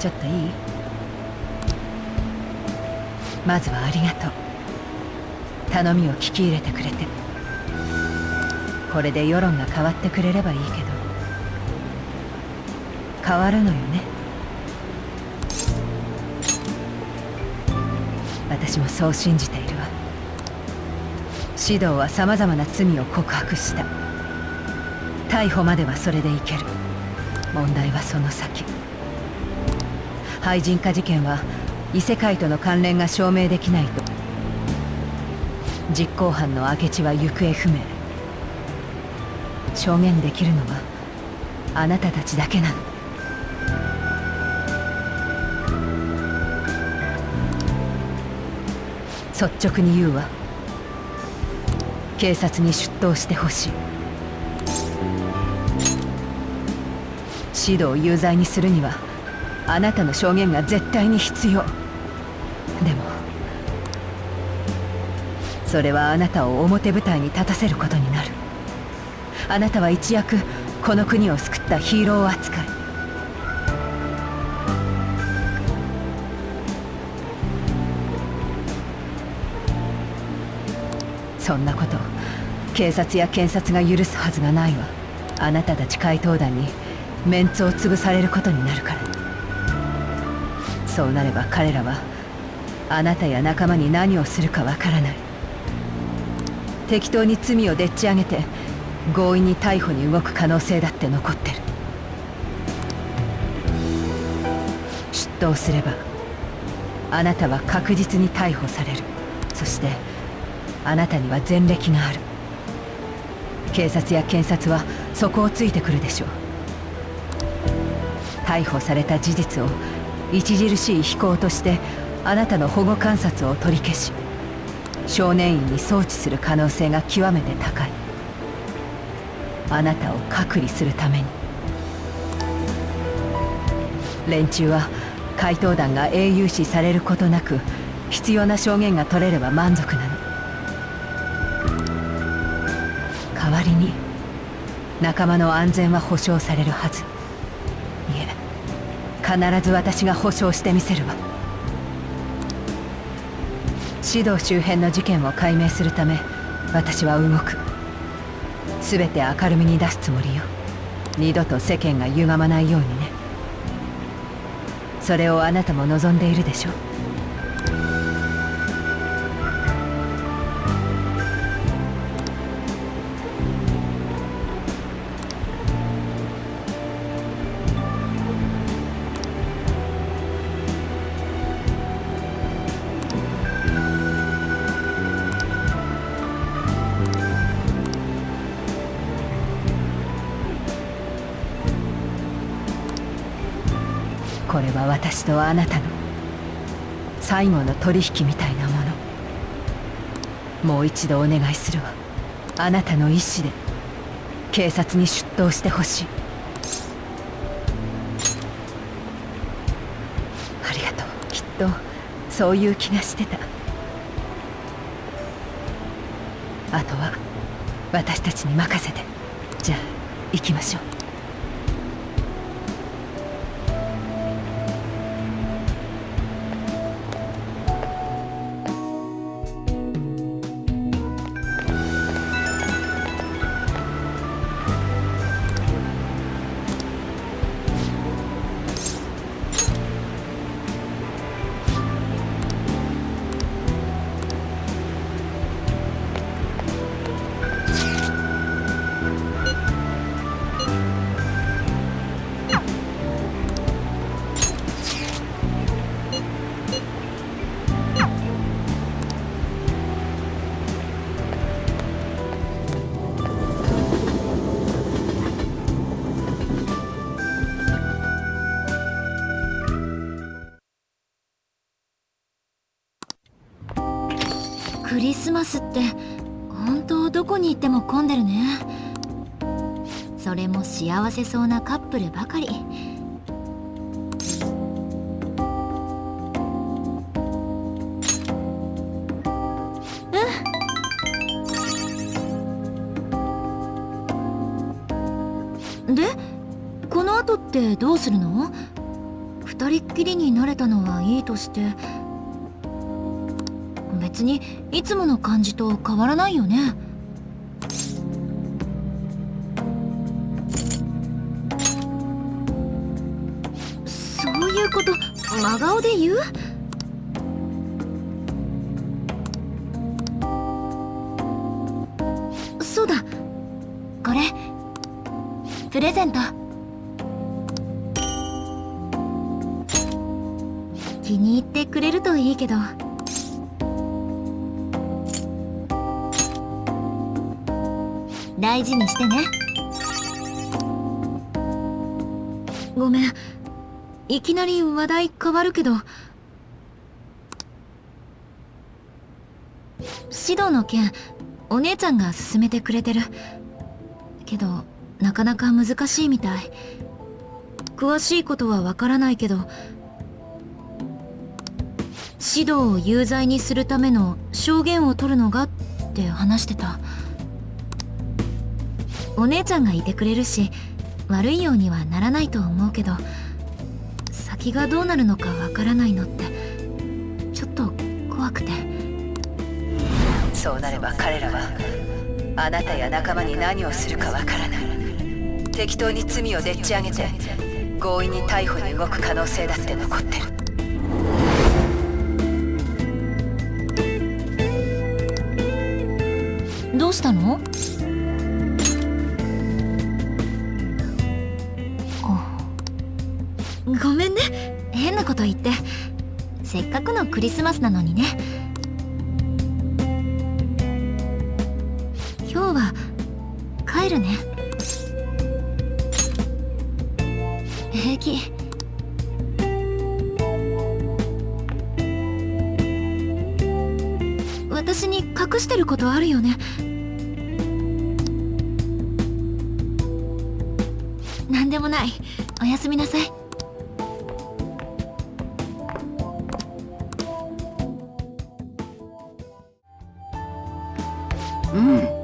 ちょっといい？まずはありがとう。頼みを聞き入れてくれて。これで世論が変わってくれればいいけど。変わるのよね。私もそう信じているわ。指導は様々な罪を告白した。逮捕まではそれでいける。問題はその先。廃人化事件は異世界との関連が証明できないと。実行犯の明智は行方不明。証言できるのはあなたたちだけなの。率直に言うわ。警察に出頭してほしい。指導有罪にするにはあなたの証言が絶対に必要。でもそれはあなたを表舞台に立たせることになる。あなたは一躍この国を救ったヒーロー扱い。そんなこと警察や検察が許すはずがないわ。あなたたち怪盗団にメンツを潰されることになるから。そうなれば彼らはあなたや仲間に何をするかわからない。適当に罪をでっち上げて強引に逮捕に動く可能性だって残ってる。出頭すればあなたは確実に逮捕される。そしてあなたには前歴がある。警察や検察はそこをついてくるでしょう。逮捕された事実を著しい非行としてあなたの保護観察を取り消し少年院に送致する可能性が極めて高い。あなたを隔離するために。連中は怪盗団が英雄視されることなく必要な証言が取れれば満足なの。代わりに仲間の安全は保証されるはず。必ず私が保証してみせるわ。指導周辺の事件を解明するため私は動く。全て明るみに出すつもりよ。二度と世間が歪まないようにね。それをあなたも望んでいるでしょ私とあなたの最後の取引みたいなもの。もう一度お願いするわ。あなたの意思で警察に出頭してほしい。ありがとう。きっとそういう気がしてた。あとは私たちに任せて。じゃあ行きましょう。せそうなカップルばかり。うん。でこの後ってどうするの？二人っきりになれたのはいいとして。別にいつもの感じと変わらないよね。真顔で言う？そうだ。これ。プレゼント。気に入ってくれるといいけど。大事にしてね。いきなり話題変わるけど指導の件お姉ちゃんが勧めてくれてる。けどなかなか難しいみたい。詳しいことはわからないけど指導を有罪にするための証言を取るのがって話してた。お姉ちゃんがいてくれるし悪いようにはならないと思うけど先がどうなるのかわからないのってちょっと怖くて。そうなれば彼らはあなたや仲間に何をするかわからない。適当に罪をでっち上げて強引に逮捕に動く可能性だって残ってる。どうしたの？と言ってせっかくのクリスマスなのにね。う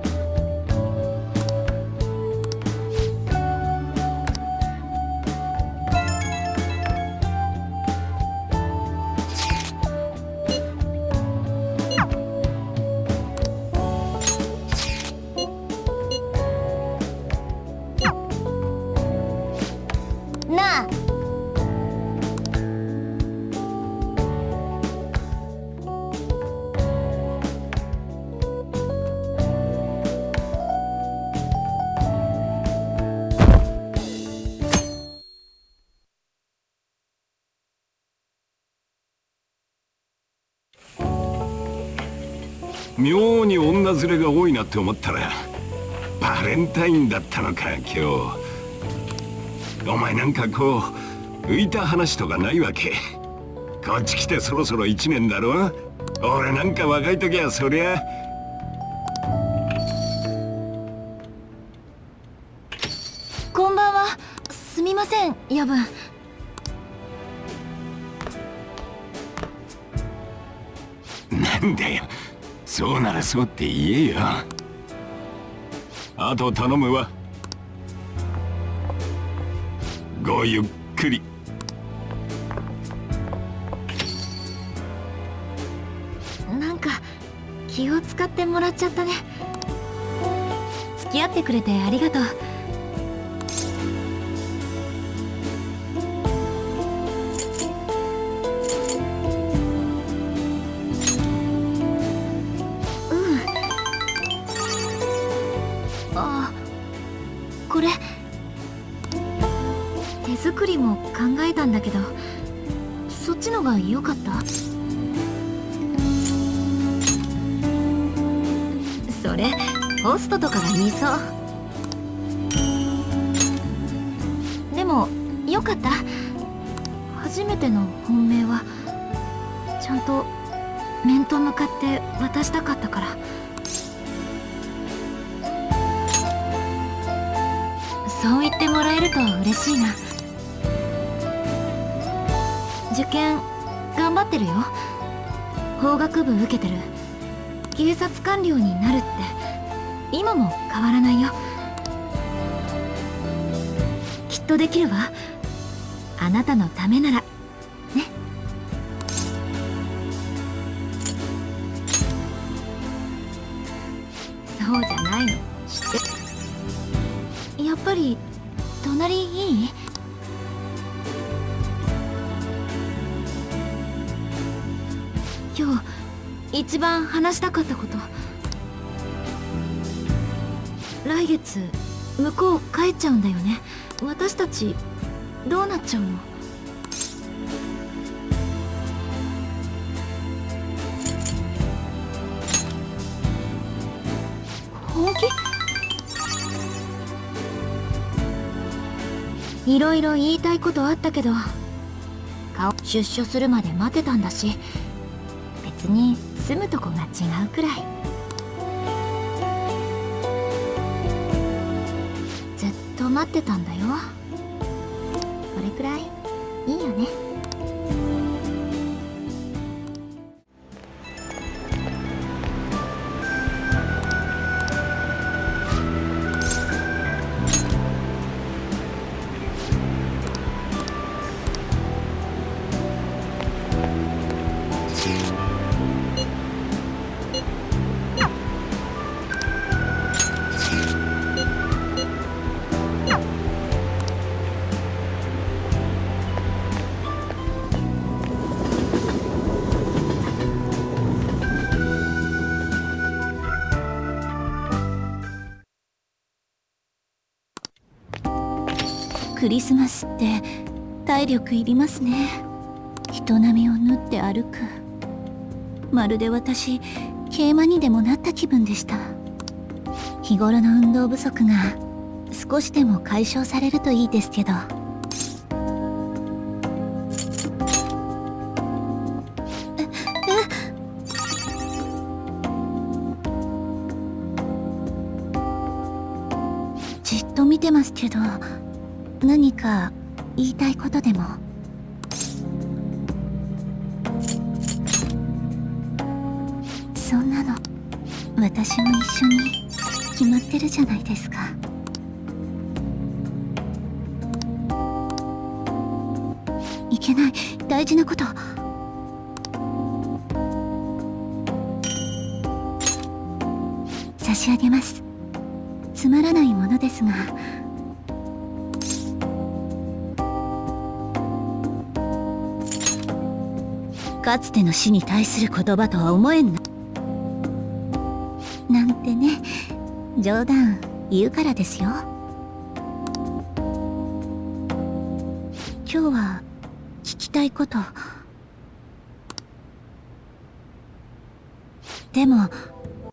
妙に女連れが多いなって思ったらバレンタインだったのか今日。お前なんかこう浮いた話とかないわけ？こっち来てそろそろ1年だろ？俺なんか若い時はそりゃそうならそうって言えよあと頼むわ。ごゆっくり。なんか気を使ってもらっちゃったね。付き合ってくれてありがとう。になるって。今も変わらないよ。きっとできるわ。あなたのためなら。ね。そうじゃないの。知って。やっぱり隣いい？今日一番話したかったこと。来月向こう帰っちゃうんだよね。私たちどうなっちゃうの？本気いろいろ言いたいことあったけど顔出所するまで待てたんだし別に住むとこが違うくらい。待ってたんだよ。リスマスって体力いりますね。人並みを縫って歩く。まるで私桂馬にでもなった気分でした。日頃の運動不足が少しでも解消されるといいですけど。何か言いたいことでも？そんなの私も一緒に決まってるじゃないですか。いけない。大事なこと。差し上げます。つまらないものですが。かつての死に対する言葉とは思えんななんてね冗談言うからですよ。今日は聞きたいこと。でも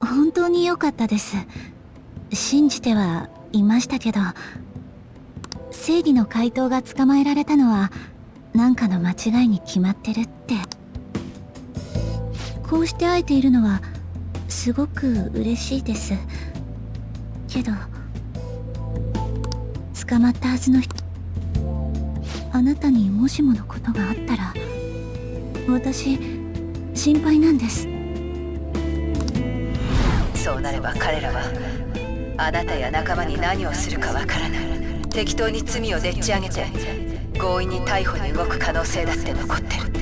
本当に良かったです。信じてはいましたけど正義の回答が捕まえられたのは何かの間違いに決まってるって。こうして会えているのはすごく嬉しいです。けど捕まったはずの人あなたにもしものことがあったら私心配なんです。そうなれば彼らはあなたや仲間に何をするかわからない。適当に罪をでっち上げて強引に逮捕に動く可能性だって残ってる。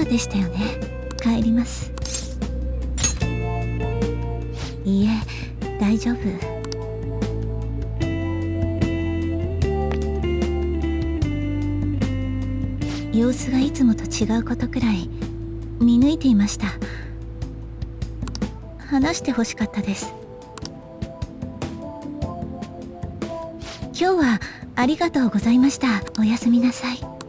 計なお世話でしたよね。帰ります。いいえ大丈夫。様子がいつもと違うことくらい見抜いていました。話してほしかったです。今日はありがとうございました。おやすみなさい。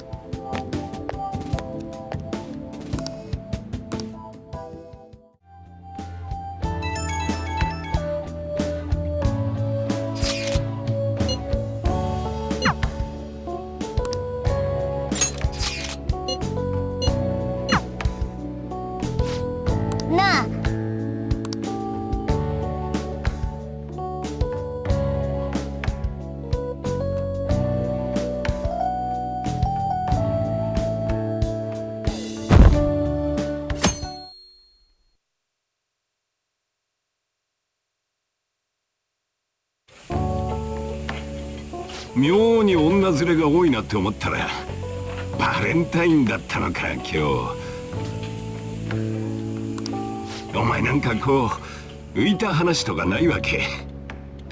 妙に女連れが多いなって思ったらバレンタインだったのか今日。お前なんかこう浮いた話とかないわけ？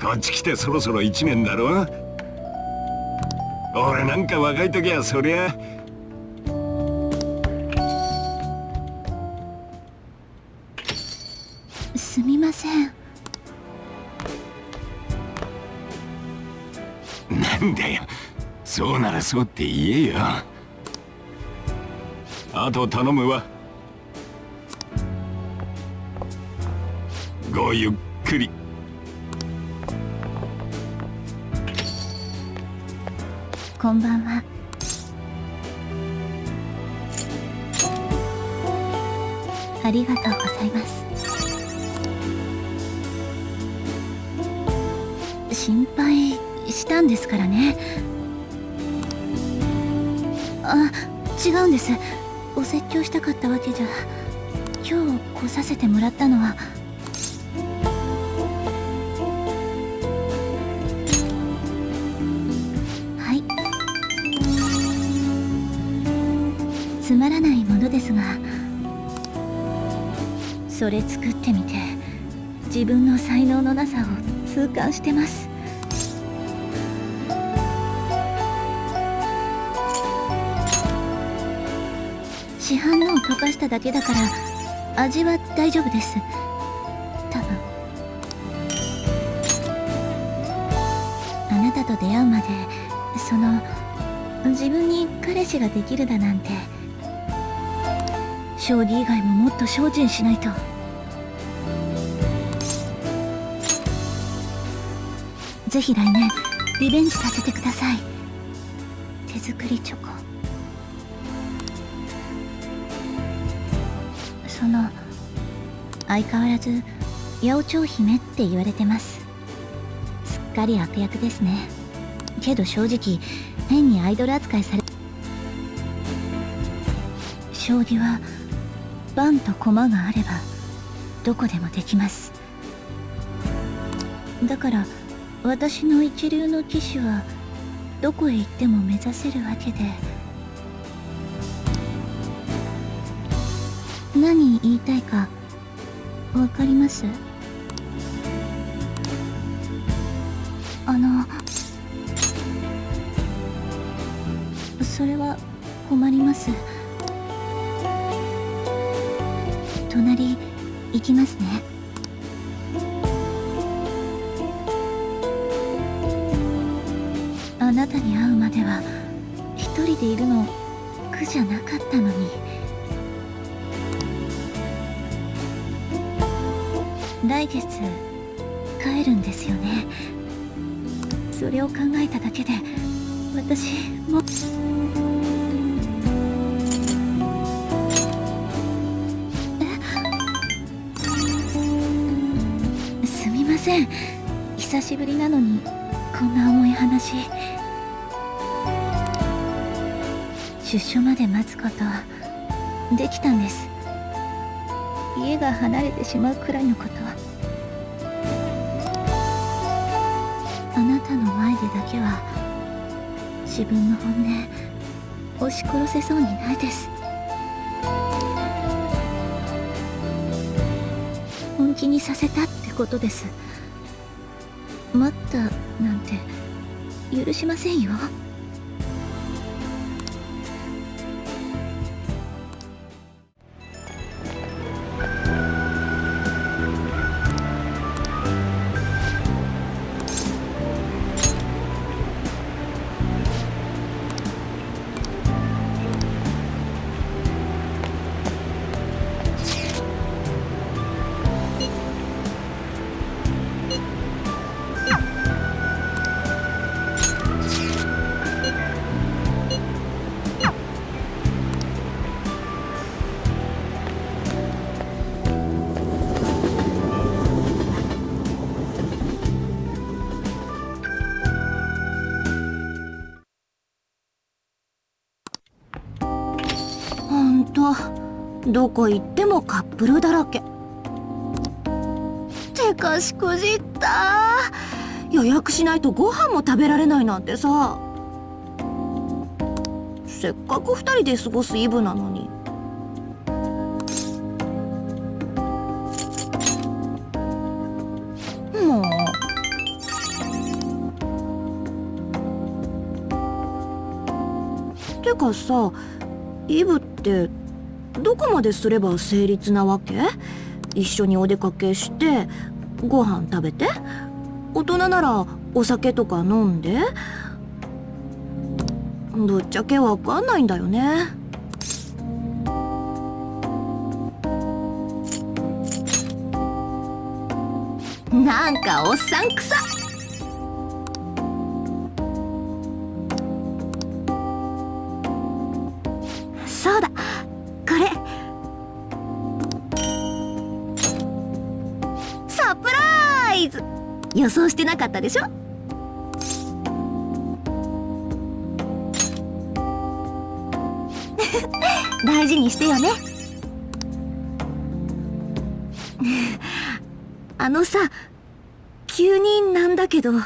こっち来てそろそろ1年だろ俺なんか若い時はそりゃそうって言えよ。あと頼むわ。ごゆっくり。こんばんは。ありがとうございます。心配したんですからね。あ違うんです。お説教したかったわけじゃ。今日来させてもらったのは。はい。つまらないものですが。それ作ってみて。自分の才能のなさを痛感してます。しただけだから味は大丈夫です。多分。あなたと出会うまでその自分に彼氏ができるだなんて将棋以外ももっと精進しないと。ぜひ来年リベンジさせてください。手作りチョコ。その相変わらず八百長姫って言われてます。すっかり悪役ですね。けど正直変にアイドル扱いされ将棋は盤と駒があればどこでもできます。だから私の一流の棋士はどこへ行っても目指せるわけで。何言いたいか分かります？あのそれは困ります。隣行きますね。帰るんですよね。それを考えただけで私も。え？すみません。久しぶりなのにこんな重い話。出所まで待つことできたんです。家が離れてしまうくらいのこと。は前でだけは自分の本音押し殺せそうにないです。本気にさせたってことです。待ったなんて許しませんよ。どこ行ってもカップルだらけ。てかしくじった。予約しないとご飯も食べられないなんてさ。せっかく2人で過ごすイブなのに。もう。てかさイブってどこまですれば成立なわけ？一緒にお出かけしてご飯食べて？大人ならお酒とか飲んで？ぶっちゃけわかんないんだよね。なんかおっさんくさ。なかったでしょ？大事にしてよね。あのさ急になんだけど指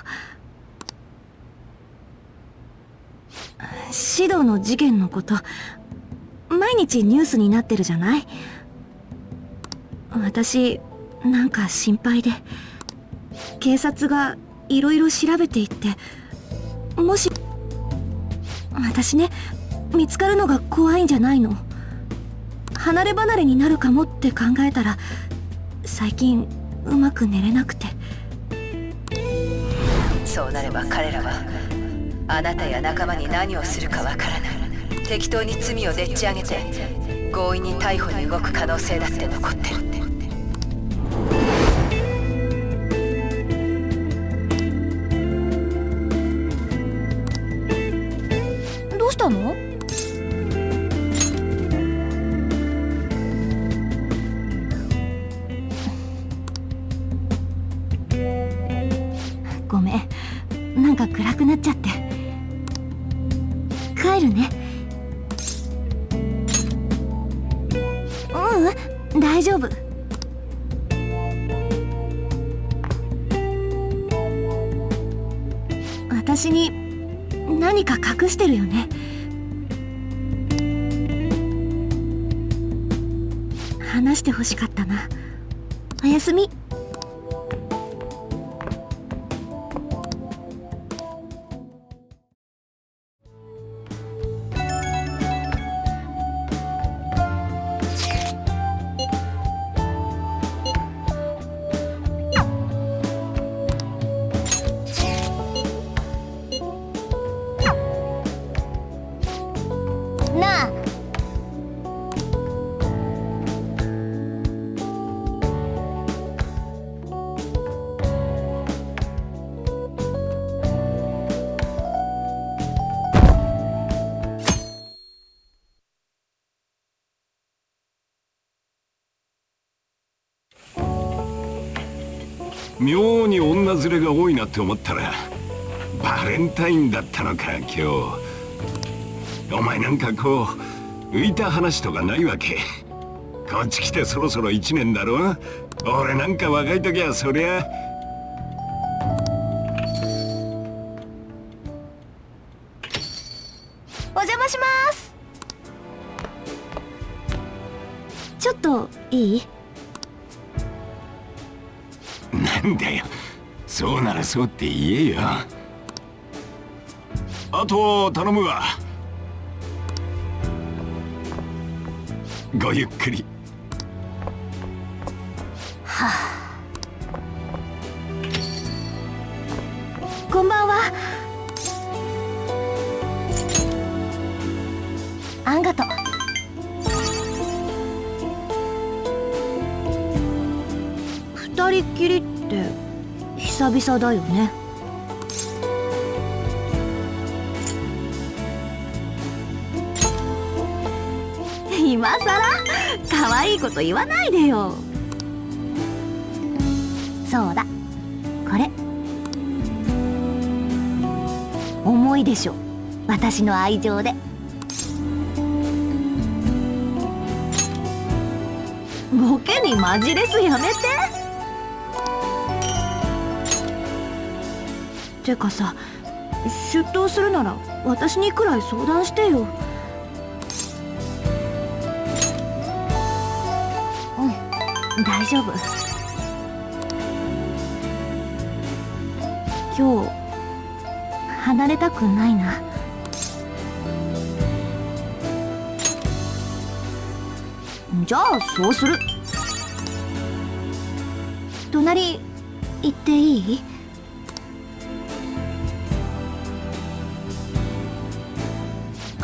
導の事件のこと毎日ニュースになってるじゃない？私なんか心配で。警察がいろいろ調べていってもし私ね見つかるのが怖いんじゃないの？離れ離れになるかもって考えたら最近うまく寝れなくて。そうなれば彼らはあなたや仲間に何をするかわからない。適当に罪をでっち上げて強引に逮捕に動く可能性だって残ってる。くなっちゃって。帰るね。ううん大丈夫。私に何か隠してるよね。話してほしかったな。おやすみ。ズレが多いなって思ったらバレンタインだったのか今日お前なんかこう浮いた話とかないわけこっち来てそろそろ1年だろ俺なんか若い時はそりゃそうって言えよ。あと頼むわ。ごゆっくり。久々だよね。今さら可愛いこと言わないでよ。そうだ。これ。重いでしょ。私の愛情で。ボケにマジレスやめて。てかさ出頭するなら私にくらい相談してよ。うん大丈夫。今日離れたくないな。じゃあそうする。隣行っていい？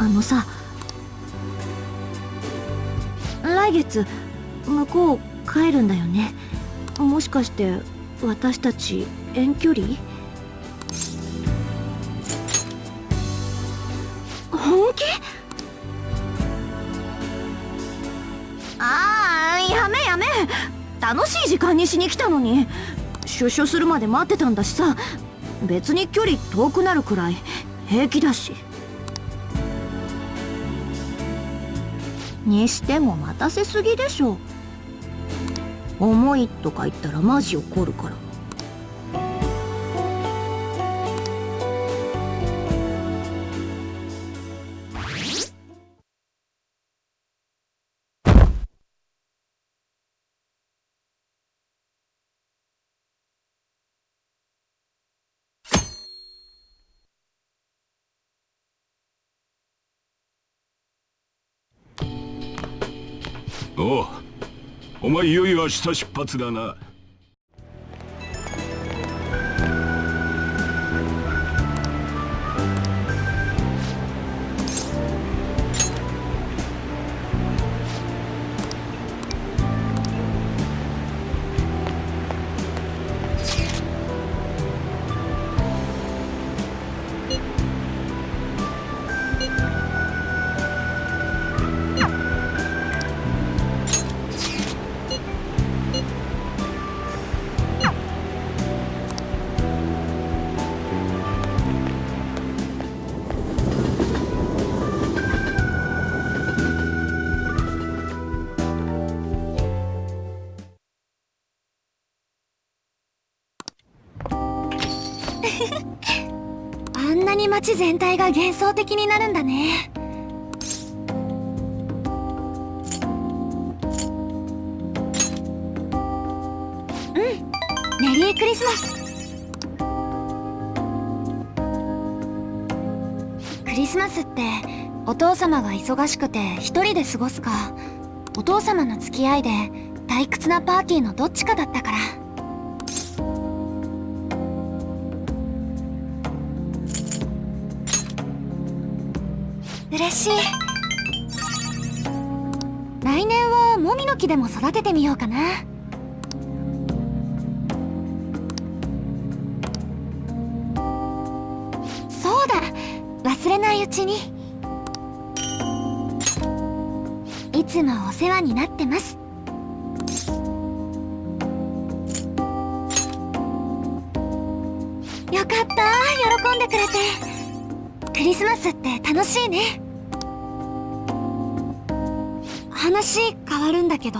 のさ来月向こう帰るんだよね。もしかして私たち遠距離？本気？ああやめやめ。楽しい時間にしに来たのに。出所するまで待ってたんだしさ。別に距離遠くなるくらい。平気だし。にしても待たせすぎでしょ。重いとか言ったらマジ怒るから。お前いよいよ明日出発だな。街全体が幻想的になるんだね。うん。メリークリスマス。クリスマスってお父様が忙しくて一人で過ごすかお父様の付き合いで退屈なパーティーのどっちかだったから。嬉しい。来年はもみの木でも育ててみようかな。そうだ。忘れないうちに。いつもお世話になってます。よかった。喜んでくれて。クリスマスって楽しいね。話変わるんだけど。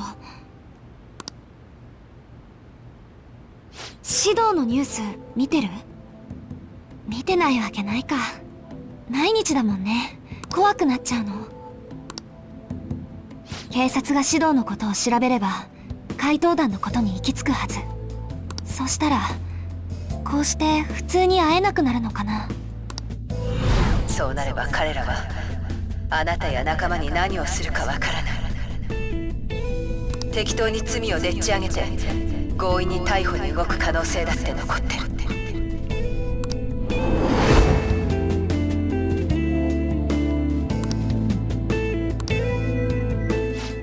指導のニュース見てる？見てないわけないか。毎日だもんね。怖くなっちゃうの。警察が指導のことを調べれば怪盗団のことに行き着くはず。そしたらこうして普通に会えなくなるのかな。そうなれば彼らはあなたや仲間に何をするかわからない。適当に罪をでっち上げて強引に逮捕に動く可能性だって残ってる。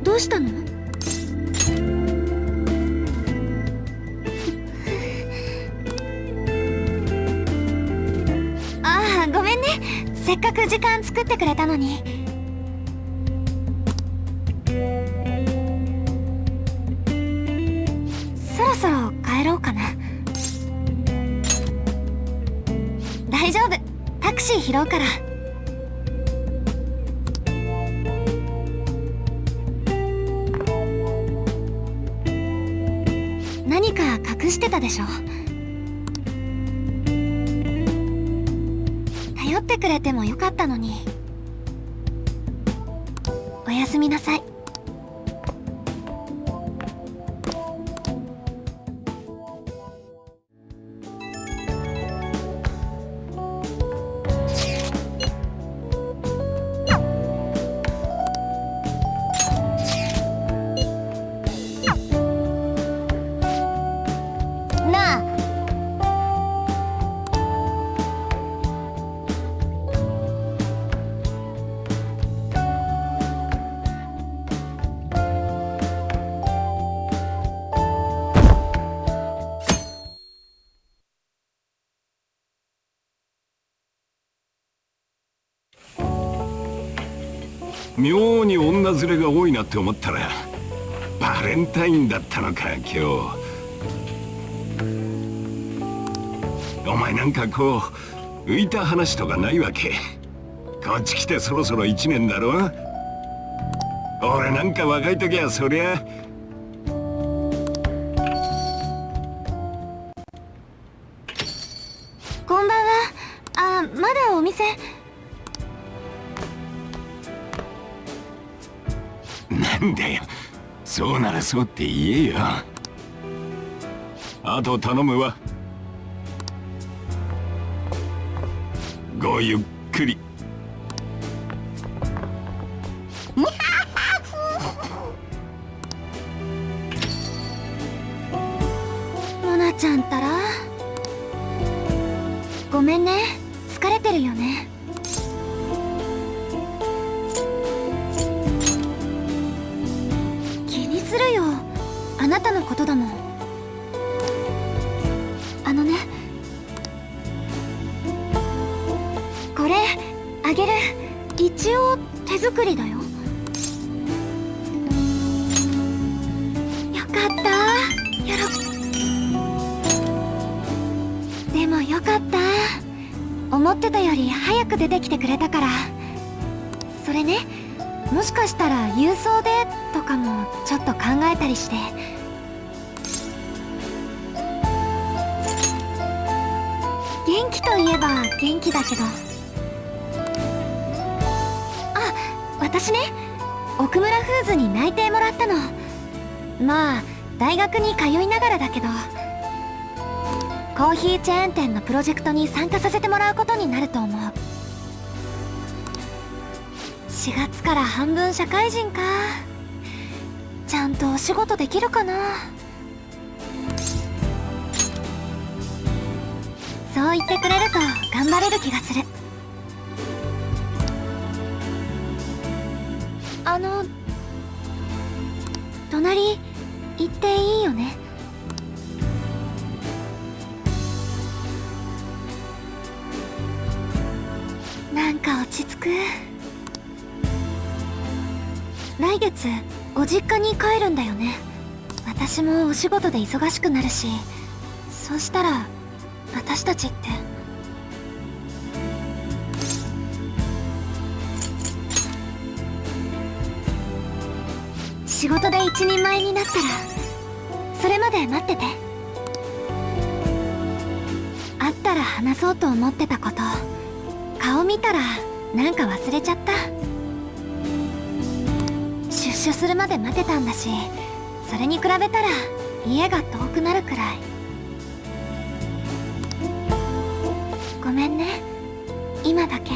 どうしたの？ああごめんね。せっかく時間作ってくれたのに。大丈夫。タクシー拾うから。何か隠してたでしょ？頼ってくれてもよかったのに。おやすみなさい。外れが多いなって思ったらバレンタインだったのか今日お前なんかこう浮いた話とかないわけこっち来てそろそろ1年だろ俺なんか若い時はそりゃそうって言えよ。あと頼むわ。ごゆっくり。でもよかった。思ってたより早く出てきてくれたから。それねもしかしたら郵送でとかもちょっと考えたりして。元気といえば元気だけど。あ私ね奥村フーズに内定もらったの。まあ大学に通いながらだけど。コーヒーチェーン店のプロジェクトに参加させてもらうことになると思う。4月から半分社会人か。ちゃんとお仕事できるかな。そう言ってくれると頑張れる気がする。あの隣行っていいよね？ち着く。来月ご実家に帰るんだよね。私もお仕事で忙しくなるし。そうしたら私たちって。仕事で一人前になったらそれまで待ってて。会ったら話そうと思ってたこと。顔見たらなんか忘れちゃった。出所するまで待てたんだしそれに比べたら家が遠くなるくらい。ごめんね。今だけ。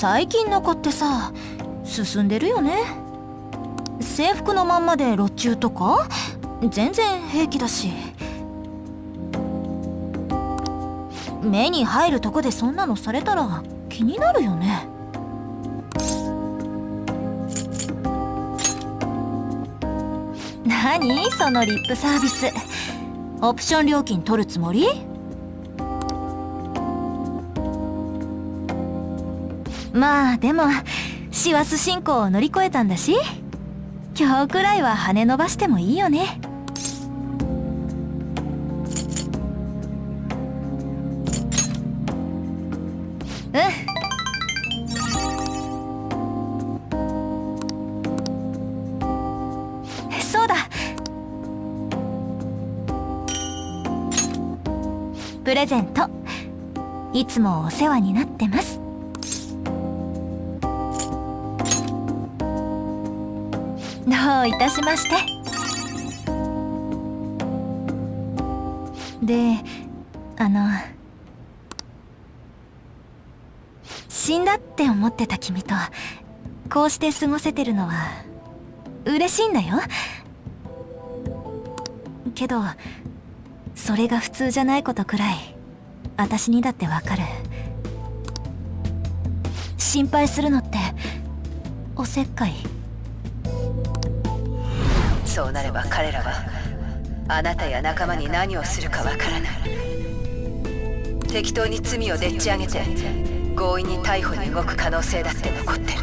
最近の子ってさ進んでるよね。制服のまんまで路中とか全然平気だし。目に入るとこでそんなのされたら気になるよね。何？そのリップサービス。オプション料金取るつもり？まあでも師走進行を乗り越えたんだし。今日くらいは羽伸ばしてもいいよね。うん。そうだ。プレゼント。いつもお世話になってます。どういたしまして。であの死んだって思ってた君とこうして過ごせてるのは嬉しいんだよ。けどそれが普通じゃないことくらい私にだってわかる。心配するのっておせっかい。そうなれば彼らはあなたや仲間に何をするかわからない。適当に罪をでっち上げて強引に逮捕に動く可能性だって残ってる。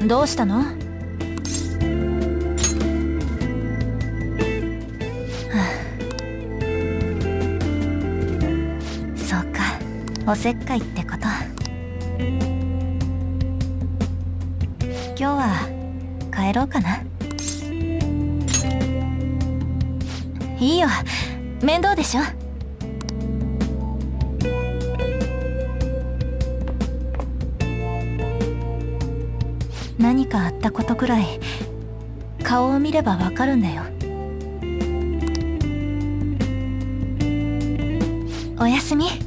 うん？どうしたの？はあ。そうか。おせっかい。帰ろうかな。いいよ。面倒でしょ。何かあったことくらい顔を見ればわかるんだよ。おやすみ。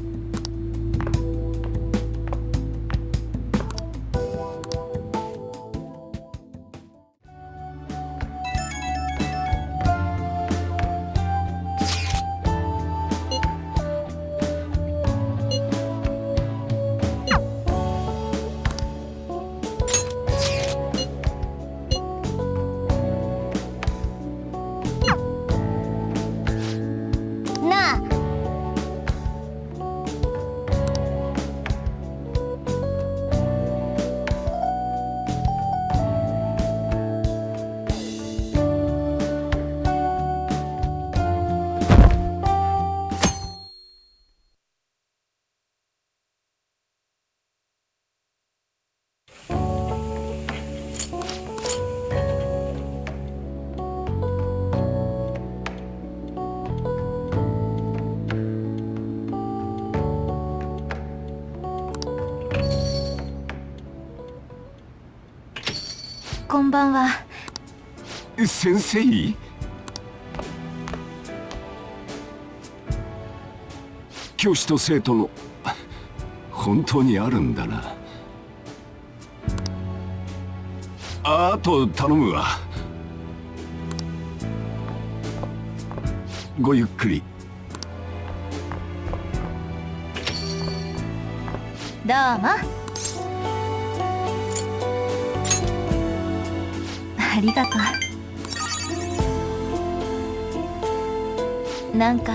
んばんは。先生。教師と生徒の本当にあるんだな。ああと頼むわ。ごゆっくり。どうもありがとう。なんか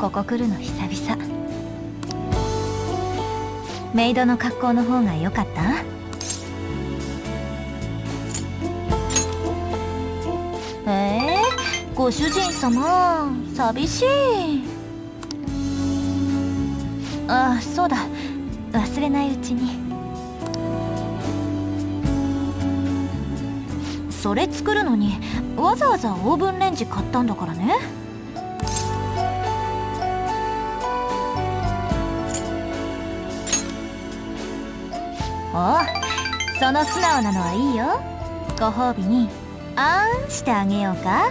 ここ来るの久々。メイドの格好の方が良かった？えー、ご主人様寂しい。あそうだ。忘れないうちに。それ作るのにわざわざオーブンレンジ買ったんだからね。おその素直なのはいいよ。ご褒美にあーんしてあげようか。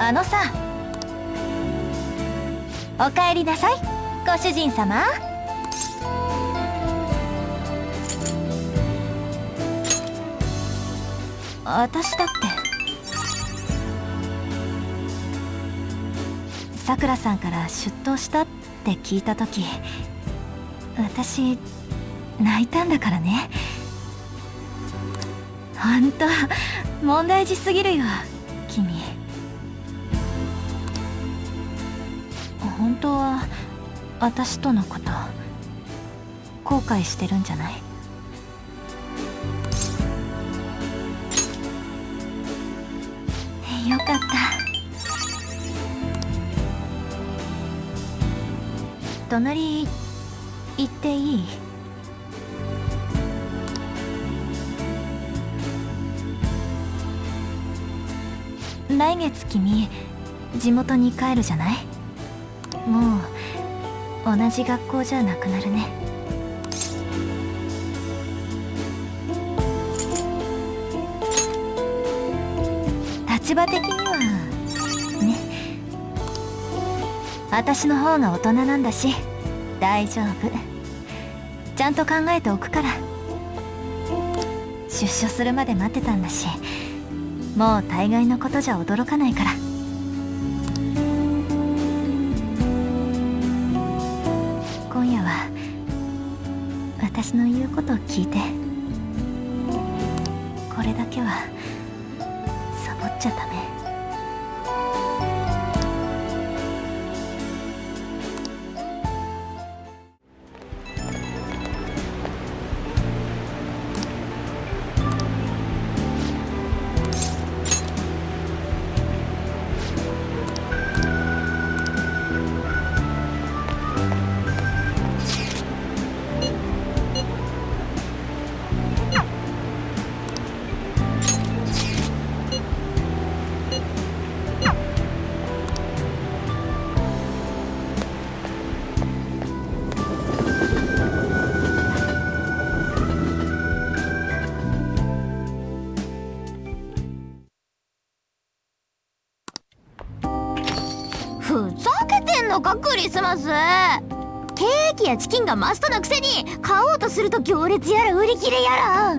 あのさおかえりなさいご主人様。私だって。さくらさんから出頭したって聞いた時私泣いたんだからね。ほんと問題児すぎるよ君。本当は私とのこと後悔してるんじゃない？隣行っていい？来月君地元に帰るじゃない？もう同じ学校じゃなくなるね。立場的に私の方が大人なんだし大丈夫。ちゃんと考えておくから。出所するまで待ってたんだしもう大概のことじゃ驚かないから。クリスマスケーキやチキンがマストなくせに買おうとすると行列やら売り切れやら。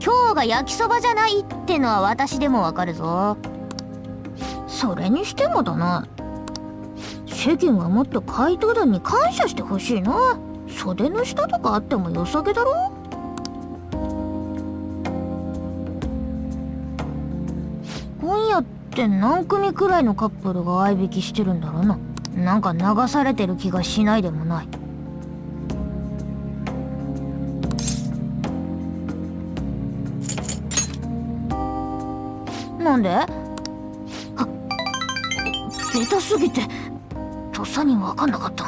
今日が焼きそばじゃないってのは私でもわかるぞ。それにしてもだな。世間はもっと怪盗団に感謝してほしいな。袖の下とかあっても良さげだろ。って何組くらいのカップルが合いびきしてるんだろうな。なんか流されてる気がしないでもない。なんで？あベタすぎて。とっさに分かんなかった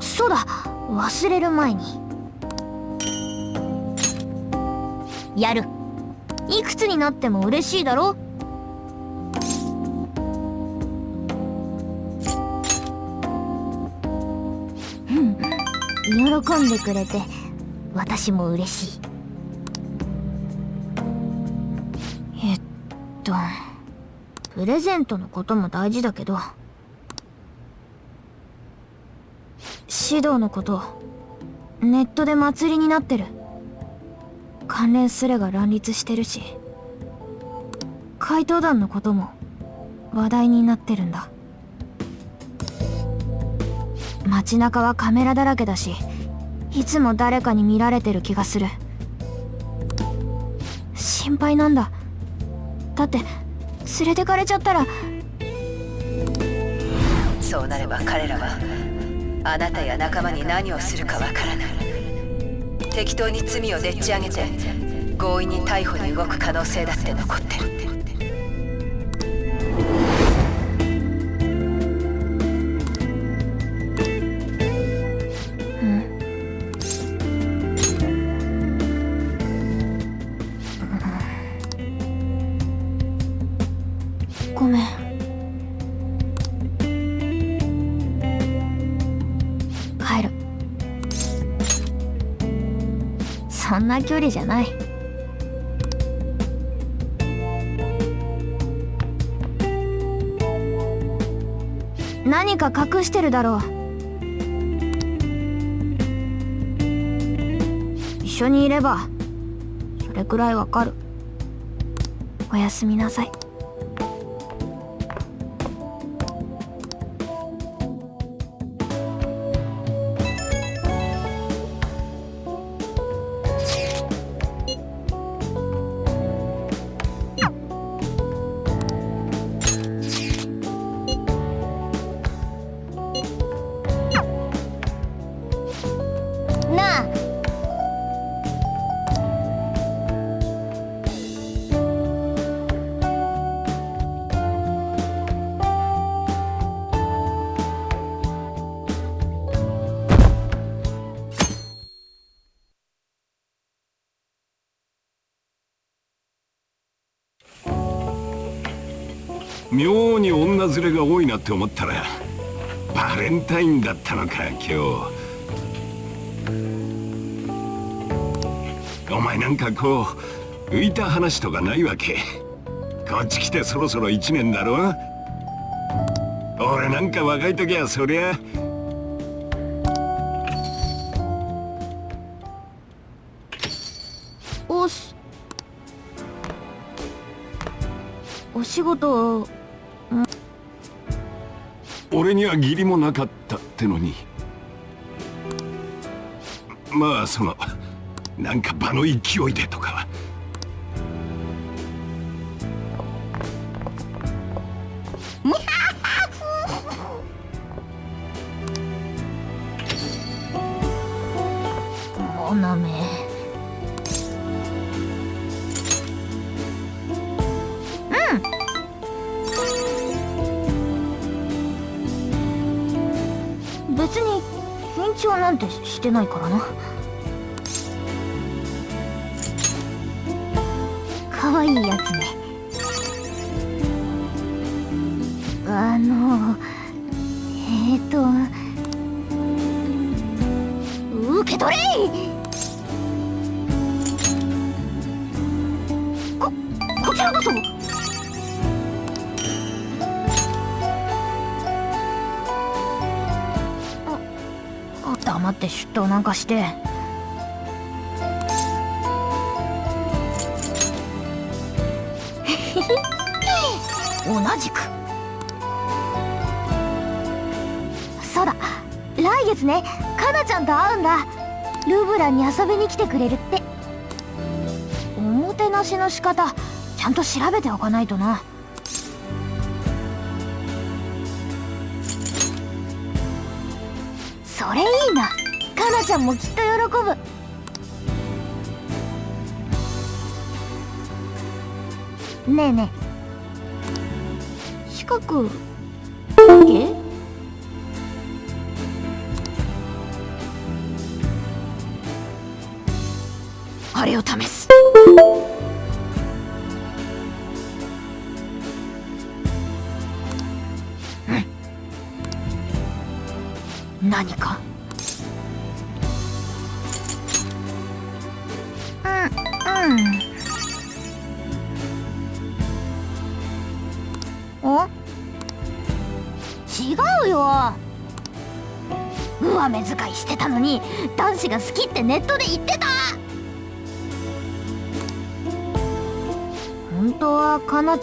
そうだ。忘れる前に。やる。いくつになっても嬉しいだろ？うん。喜んでくれて私も嬉しい。えっとプレゼントのことも大事だけど指導のことネットで祭りになってる。関連スレが乱立してるし怪盗団のことも話題になってるんだ。街中はカメラだらけだしいつも誰かに見られてる気がする。心配なんだ。だって連れてかれちゃったら。そうなれば彼らはあなたや仲間に何をするかわからない。適当に罪をでっち上げて強引に逮捕に動く可能性だって残ってる。ごめん。な距離じゃない。何か隠してるだろう。一緒にいればそれくらいわかる。おやすみなさい。妙に女連れが多いなって思ったらバレンタインだったのか今日。お前なんかこう浮いた話とかないわけ？こっち来てそろそろ1年だろ俺なんか若い時はそりゃ。おすお仕事俺には義理もなかったってのに。まあそのなんか場の勢いでとか。てないからな。可愛いやつね。なんかして。同じく。そうだ。来月ねかなちゃんと会うんだ。ルブランに遊びに来てくれるって。おもてなしの仕方ちゃんと調べておかないとな。んもきっと喜ぶ。ねえねえ。近く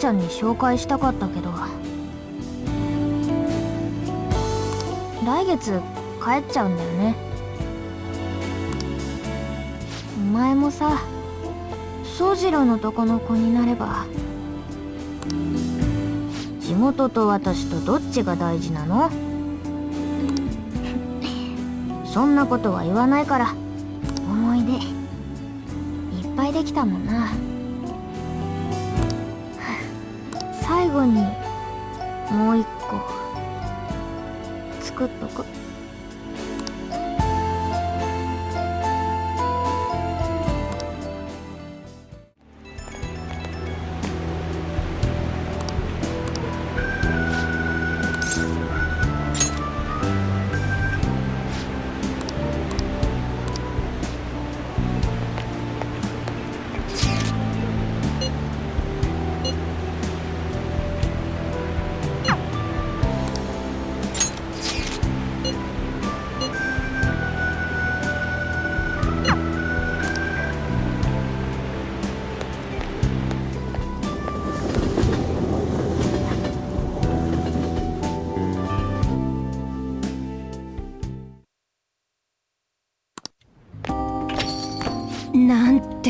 ちゃんに紹介したかったけど。来月帰っちゃうんだよね。お前もさ宗次郎のとこの子になれば地元と私とどっちが大事なの？そんなことは言わないから思い出いっぱいできたもんな。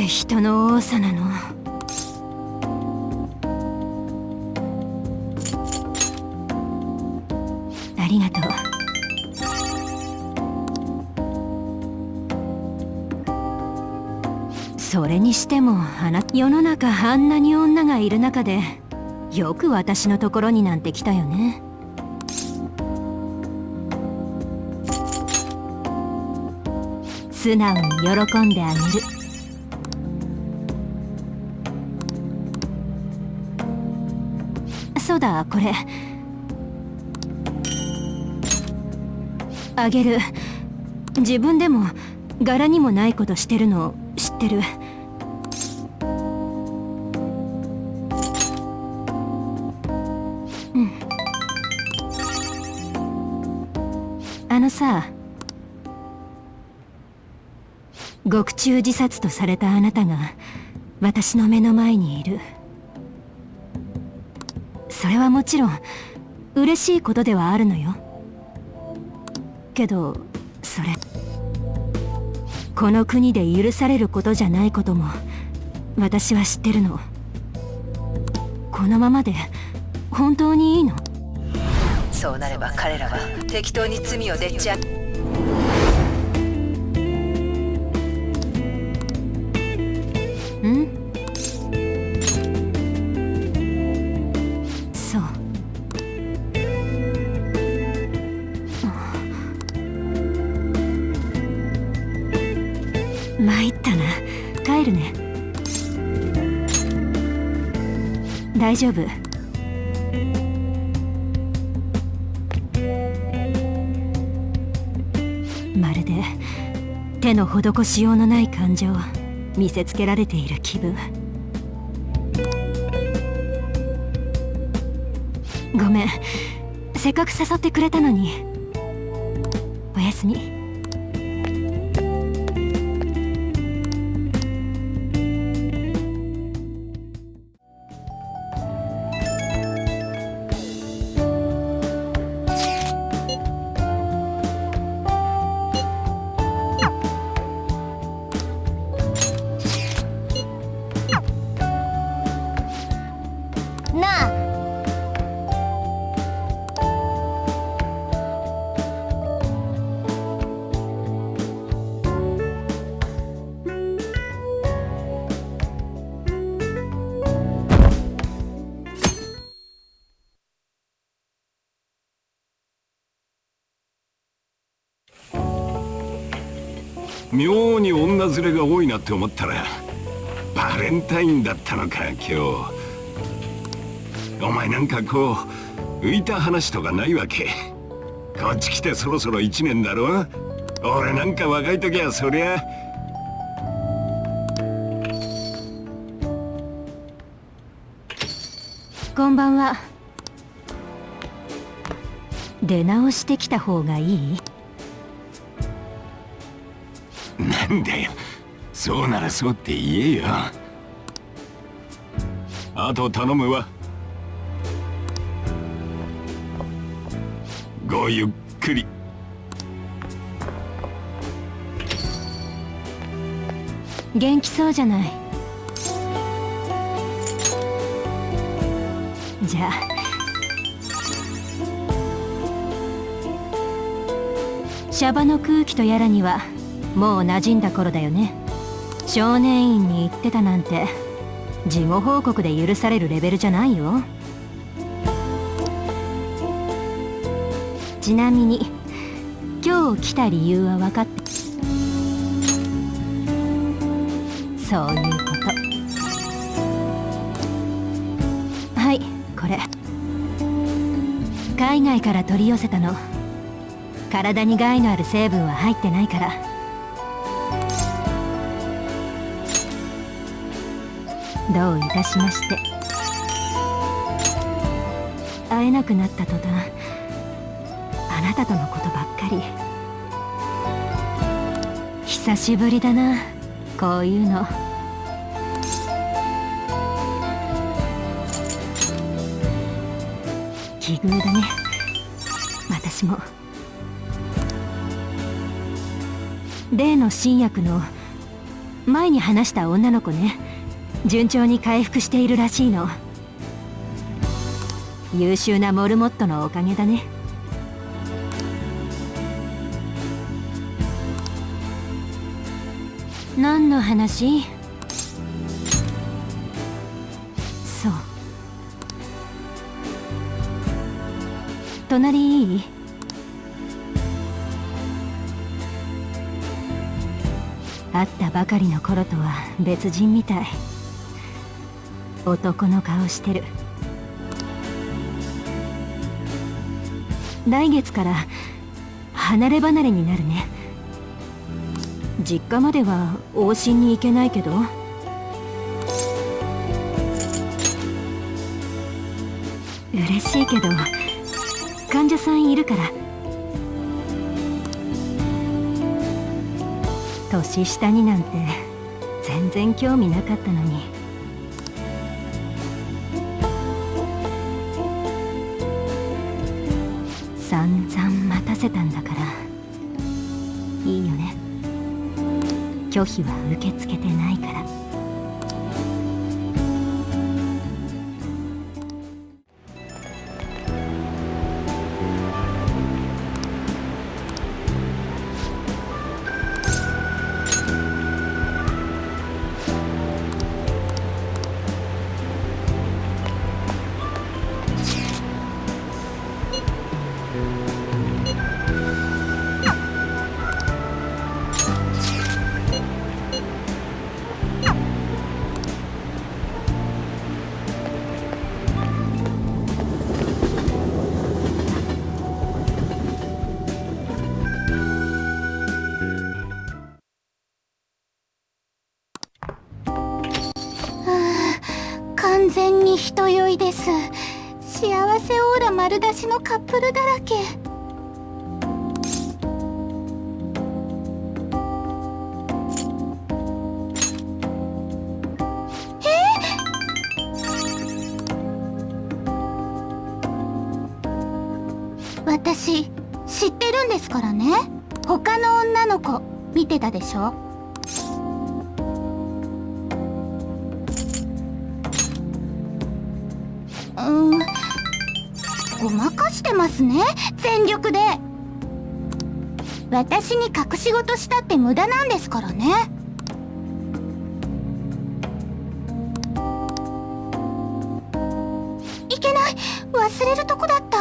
人の多さなの。ありがとう。それにしてもあな世の中あんなに女がいる中でよく私のところになんて来たよね。素直に喜んであげる。そうだこれ。あげる。自分でも柄にもないことしてるの知ってる。うん。あのさ獄中自殺とされたあなたが私の目の前にいる。それはもちろん嬉しいことではあるのよ。けどそれこの国で許されることじゃないことも私は知ってるの。このままで本当にいいの？そうなれば彼らは適当に罪をでっち上げん？大丈夫。まるで手の施しようのない感情見せつけられている気分。ごめん。せっかく誘ってくれたのに。おやすみ。に女連れが多いなって思ったらバレンタインだったのか今日。お前なんかこう浮いた話とかないわけ？こっち来てそろそろ1年だろ？俺なんか若い時はそりゃ。こんばんは。出直してきた方がいい？なんだよ。そうならそうって言えよ。あと頼むわ。ごゆっくり。元気そうじゃない。じゃあ。シャバの空気とやらにはもう馴染んだ頃だよね。少年院に行ってたなんて事後報告で許されるレベルじゃないよ。ちなみに今日来た理由は分かってそういうこと。はいこれ。海外から取り寄せたの。体に害のある成分は入ってないから。どういたしまして。会えなくなった途端あなたとのことばっかり。久しぶりだなこういうの。奇遇だね。私も。例の新薬の前に話した女の子ね。順調に回復しているらしいの。優秀なモルモットのおかげだね。何の話？そう。隣いい？会ったばかりの頃とは別人みたい。男の顔してる。来月から離れ離れになるね。実家までは往診に行けないけど。嬉しいけど患者さんいるから。年下になんて全然興味なかったのに。拒否は受け付けです幸せオーラ丸出しのカップルだらけ。私知ってるんですからね。他の女の子見てたでしょ？ますね全力で。私に隠し事したって無駄なんですからね。いけない忘れるとこだった。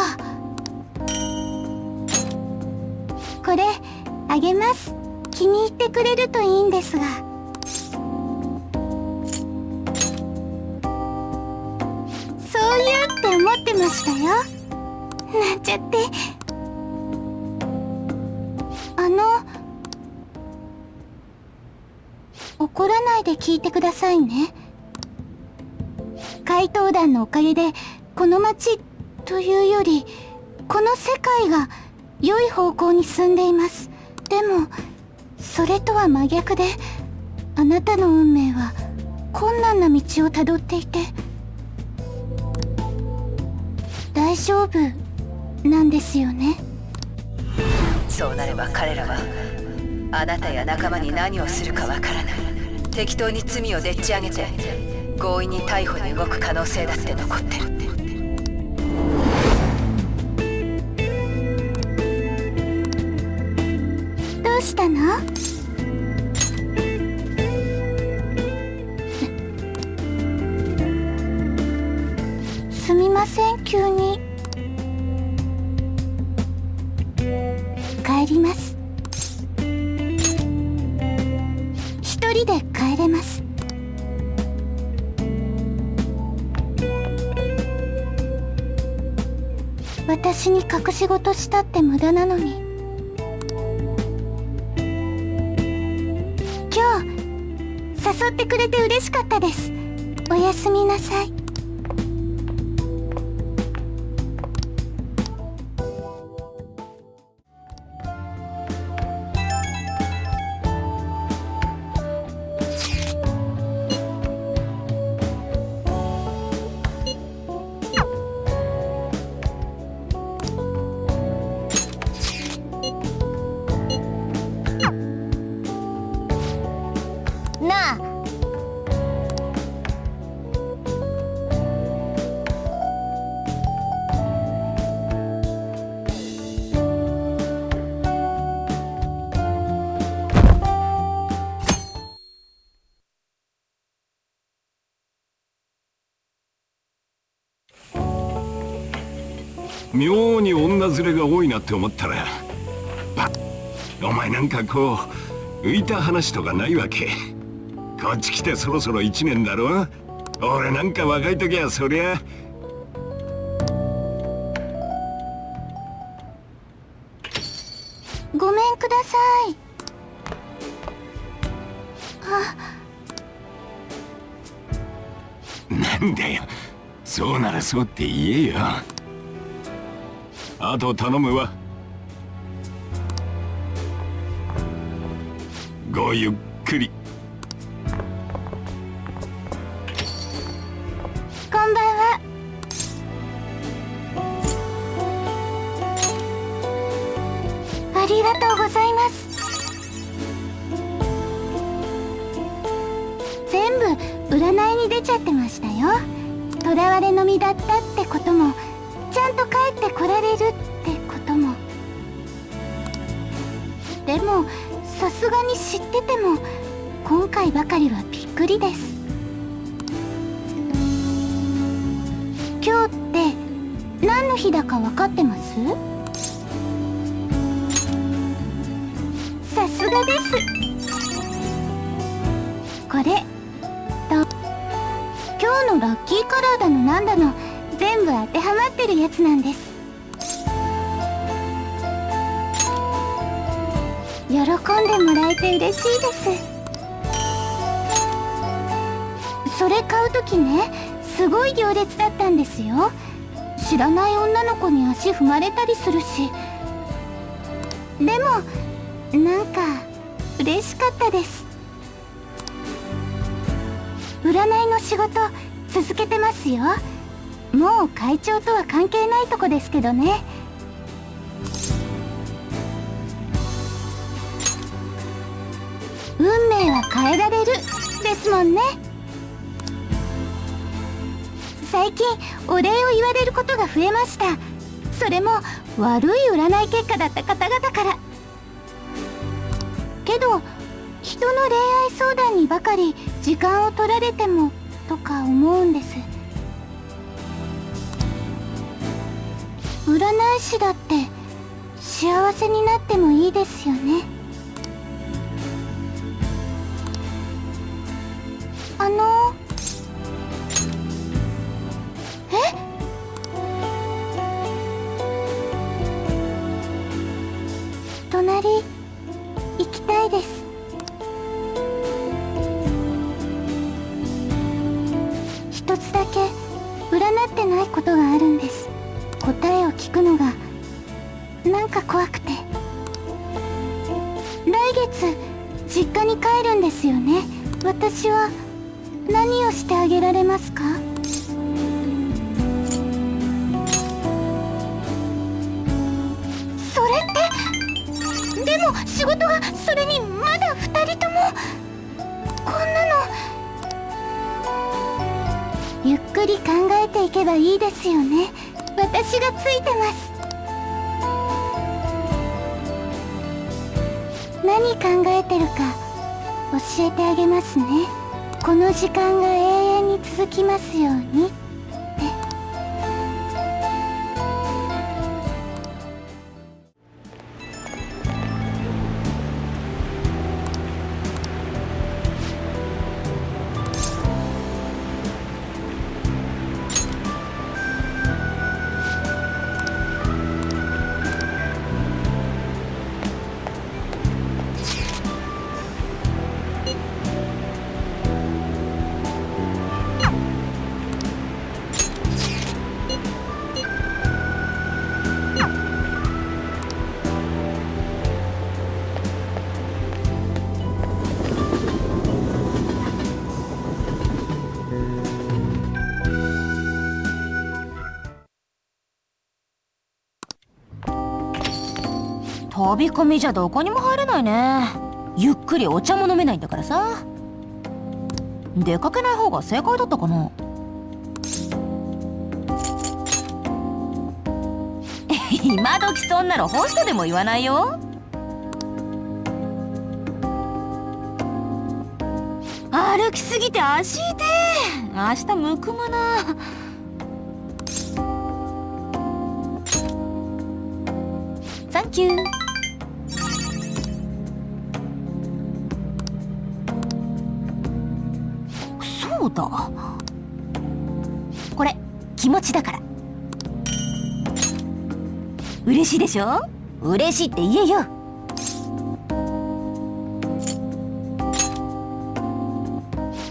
これあげます。気に入ってくれるといいんですが。ね。怪盗団のおかげでこの町というよりこの世界が良い方向に進んでいます。でもそれとは真逆であなたの運命は困難な道をたどっていて大丈夫なんですよね。そうなれば彼らはあなたや仲間に何をするかわからない。適当に罪をでっち上げて強引に逮捕に動く可能性だって残ってる。私に隠し事したって無駄なのに。今日誘ってくれて嬉しかったです。おやすみなさい。に女連れが多いなって思ったらパお前なんかこう浮いた話とかないわけ。こっち来てそろそろ1年だろ。俺なんか若い時はそりゃ。ごめんください。なんだよ。そうならそうって言えよあと頼むわ。ごゆっくり。喜んでもらえて嬉しいです。それ買う時ねすごい行列だったんですよ。知らない女の子に足踏まれたりするし。でもなんか嬉しかったです。占いの仕事続けてますよ。もう会長とは関係ないとこですけどね。変えられる。ですもんね。最近お礼を言われることが増えました。それも悪い占い結果だった方々から。けど人の恋愛相談にばかり時間を取られてもとか思うんです。占い師だって幸せになってもいいですよね。飛び込みじゃどこにも入れないね。ゆっくりお茶も飲めないんだからさ。出かけない方が正解だったかな。今時そんなのホストでも言わないよ。歩きすぎて足痛え明日むくむな。サンキュー嬉しいでしょ？嬉しいって言えよ。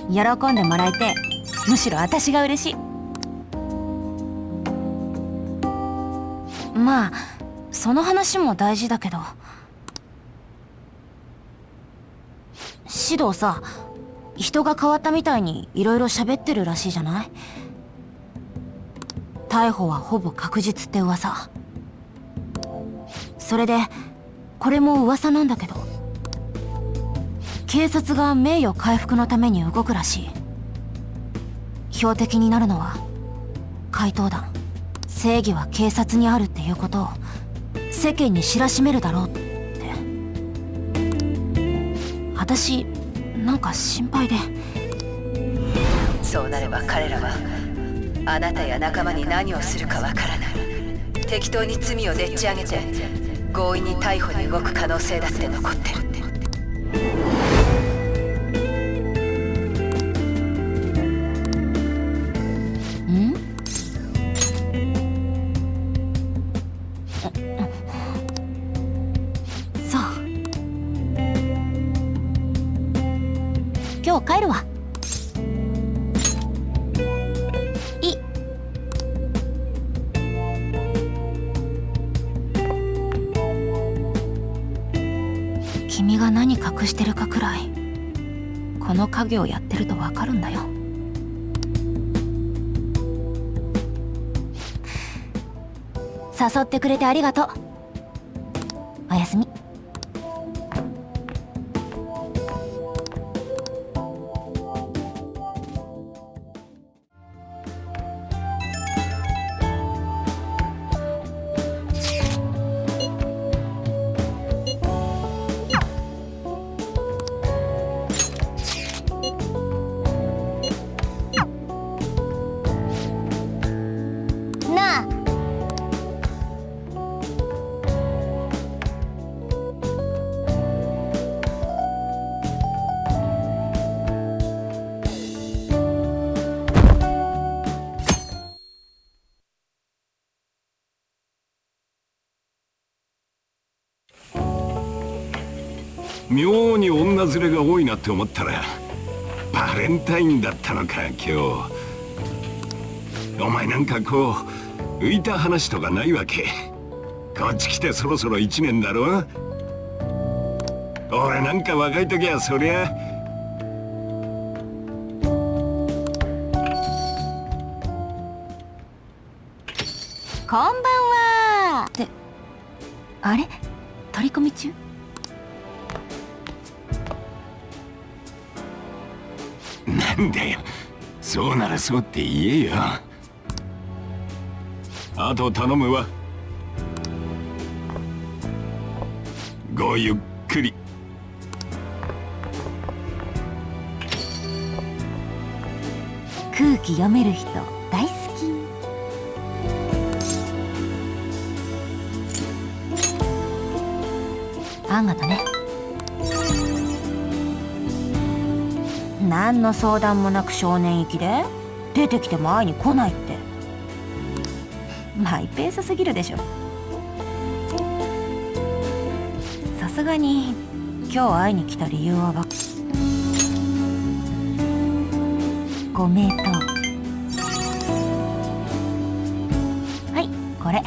喜んでもらえてむしろ私が嬉しい。まあその話も大事だけど。指導さ人が変わったみたいにいろいろ喋ってるらしいじゃない？逮捕はほぼ確実って噂。それでこれも噂なんだけど。警察が名誉回復のために動くらしい。標的になるのは怪盗団。正義は警察にあるっていうことを世間に知らしめるだろうって。私なんか心配で。そうなれば彼らはあなたや仲間に何をするかわからない。適当に罪をでっち上げて強引に逮捕に動く可能性だって残ってる。ん？そう。今日帰るわ。隠してるかくらいこの家業やってるとわかるんだよ。誘ってくれてありがとう。ズレが多いなって思ったらバレンタインだったのか今日。お前なんかこう浮いた話とかないわけ？こっち来てそろそろ1年だろ？俺なんか若い時はそりゃそうって言えよ。あと頼むわ。ごゆっくり。空気読める人大好き。あんがとね。何の相談もなく少年行きで。出てきても会いに来ないって。マイペースすぎるでしょ。さすがに今日会いに来た理由はわご名答。はいこれ。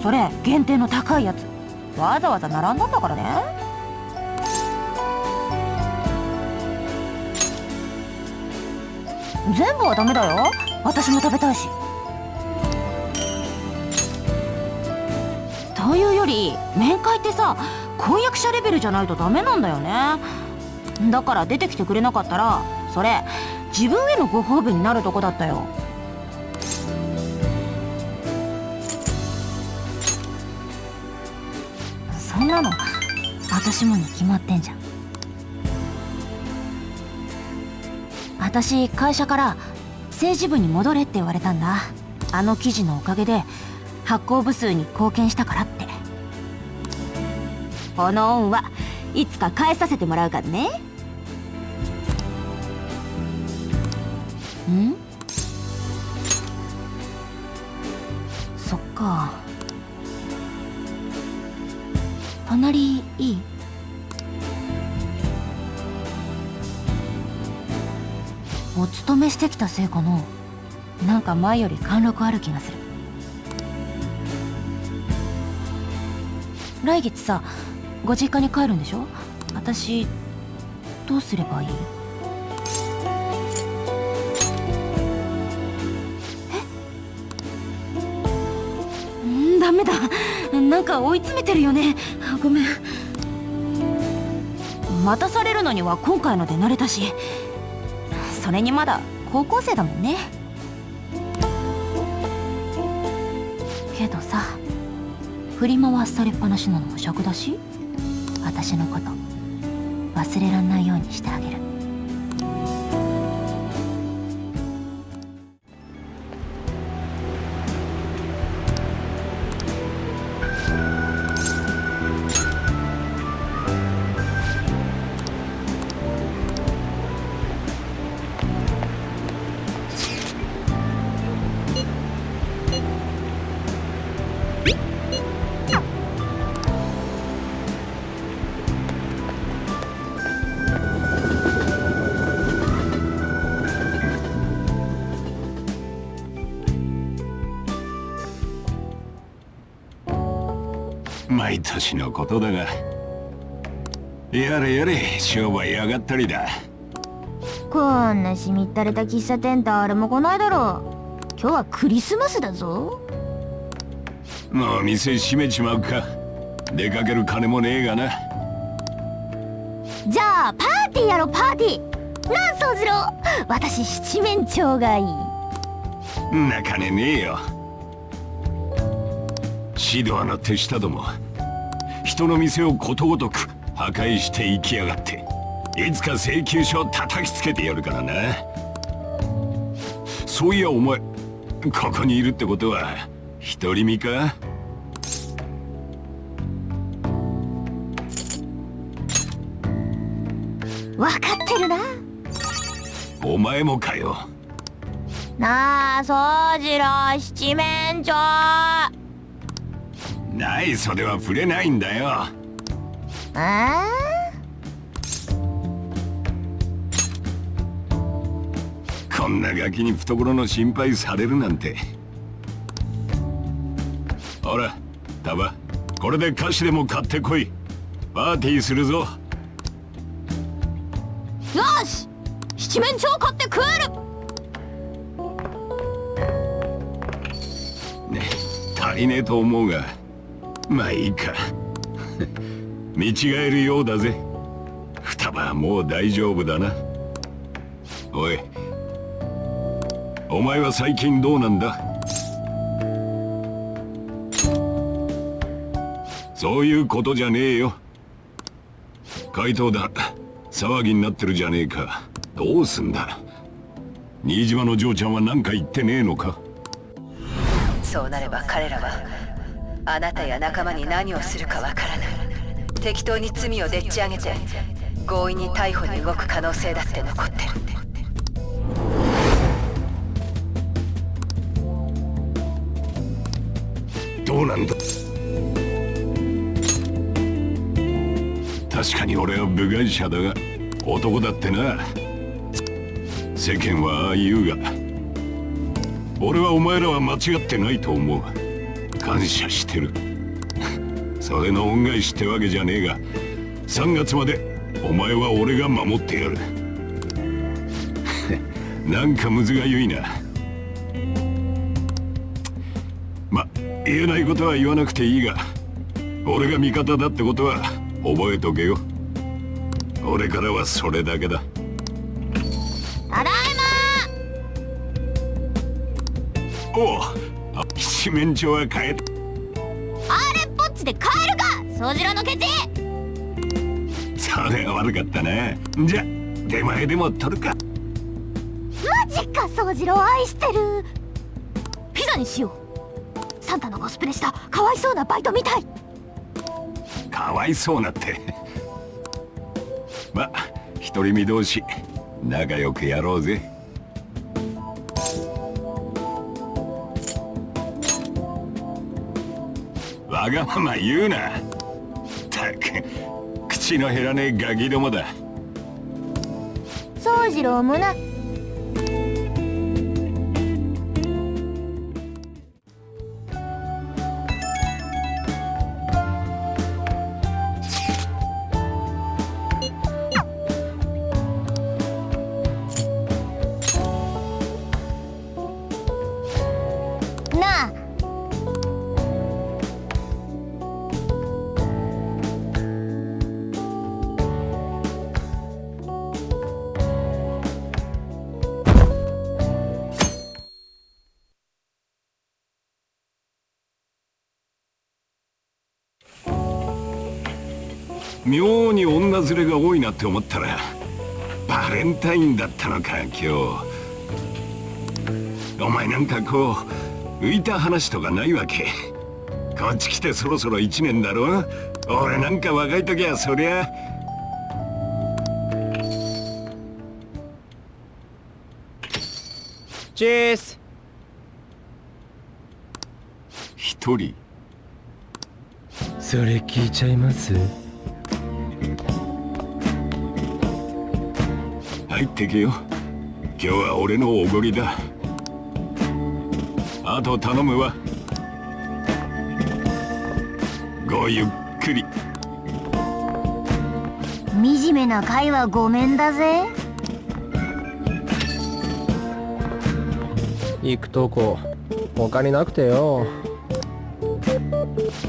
それ限定の高いやつ。わざわざ並んだんだからね。全部はダメだよ。私も食べたいし。というより面会ってさ婚約者レベルじゃないとダメなんだよね。だから出てきてくれなかったらそれ自分へのご褒美になるとこだったよ。そんなの私もに決まってんじゃん。私会社から政治部に戻れって言われたんだ。あの記事のおかげで発行部数に貢献したからって。この恩はいつか返させてもらうからね。ん？してきたせいかななんか前より貫禄ある気がする。来月さご実家に帰るんでしょ？私どうすればいい？え？んダメだ。なんか追い詰めてるよね。ごめん。待たされるのには今回ので慣れたし。それにまだ高校生だもんね。けどさ振り回されっぱなしなのも尺だし私のこと忘れらんないようにしてあげる。毎年のことだが。やれやれ商売上がったりだ。こんなしみったれた喫茶店誰も来ないだろう。今日はクリスマスだぞ。もう店閉めちまうか。出かける金もねえがな。じゃあパーティーやろパーティー。なあ宗次郎私七面鳥がいい。んな金ねえよ。シドアの手下ども人の店をことごとく破壊して行きやがっていつか請求書を叩きつけてやるからな。そういやお前ここにいるってことは独り身か？分かってるな。お前もかよ。なあ宗次郎七面鳥ない袖は触れないんだよ。あこんなガキに懐の心配されるなんて。ほらタバこれで菓子でも買ってこい。パーティーするぞ。よし！七面鳥買って食えるね足りねえと思うがまあいいか。見違えるようだぜ。双葉はもう大丈夫だな。おい。お前は最近どうなんだ？そういうことじゃねえよ。怪盗だ。騒ぎになってるじゃねえか。どうすんだ？新島の嬢ちゃんは何か言ってねえのか？そうなれば彼らはあなたや仲間に何をするかわからない。適当に罪をでっち上げて強引に逮捕に動く可能性だって残ってる。どうなんだ？確かに俺は部外者だが男だってな。世間はああ言うが俺はお前らは間違ってないと思う。感謝してる。それの恩返しってわけじゃねえが3月までお前は俺が守ってやる。なんかむずがゆいな。ま言えないことは言わなくていいが俺が味方だってことは覚えとけよ。俺からはそれだけだ。ただいおう。あ七面鳥は帰っまあれっぽっちで帰るか宗次郎のケチ。それは悪かったなじゃ出前でも取るか。マジか宗次郎愛してる。ピザにしよう。サンタのコスプレしたかわいそうなバイトみたい。かわいそうなって。ま独り身同士仲良くやろうぜわがまま言うな。たく口の減らねえガキどもだ。宗次郎もなな。妙に女連れが多いなって思ったらバレンタインだったのか今日お前なんかこう浮いた話とかないわけこっち来てそろそろ1年だろ俺なんか若い時はそりゃチース一人それ聞いちゃいます入ってけよ。今日は俺のおごりだ。あと頼むわ。ごゆっくり。惨めな会はごめんだぜ。行くとこ。他になくてよ。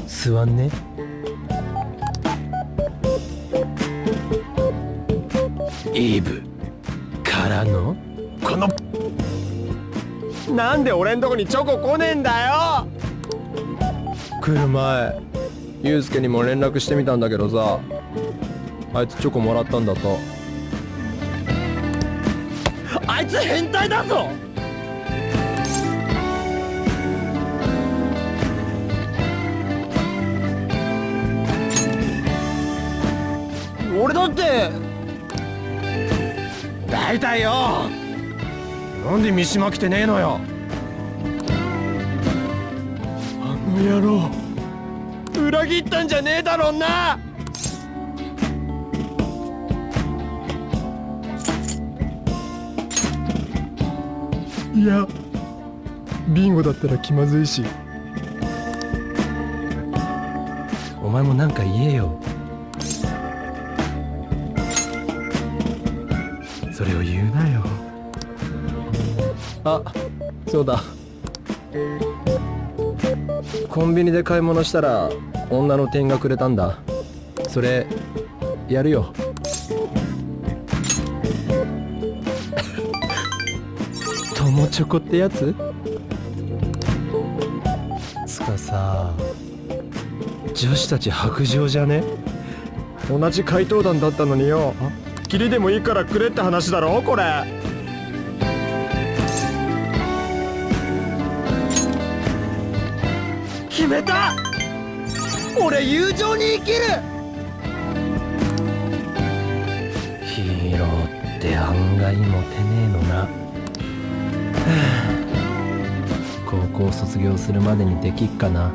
座んね。イブなんで俺んとこにチョコ来ねえんだよ。来る前ユウスケにも連絡してみたんだけどさあいつチョコもらったんだと。あいつ変態だぞ。俺だって大体よなんで三島来てねえのよ。あの野郎。裏切ったんじゃねえだろんな。いやビンゴだったら気まずいし。お前もなんか言えよ。あそうだ。コンビニで買い物したら女の店がくれたんだ。それやるよ。友チョコってやつ？つかさ女子たち白状じゃね？同じ怪盗団だったのによ。キリでもいいからくれって話だろこれ。めた。俺友情に生きる。ヒーローって案外モテねえのな。高校卒業するまでにできっかな。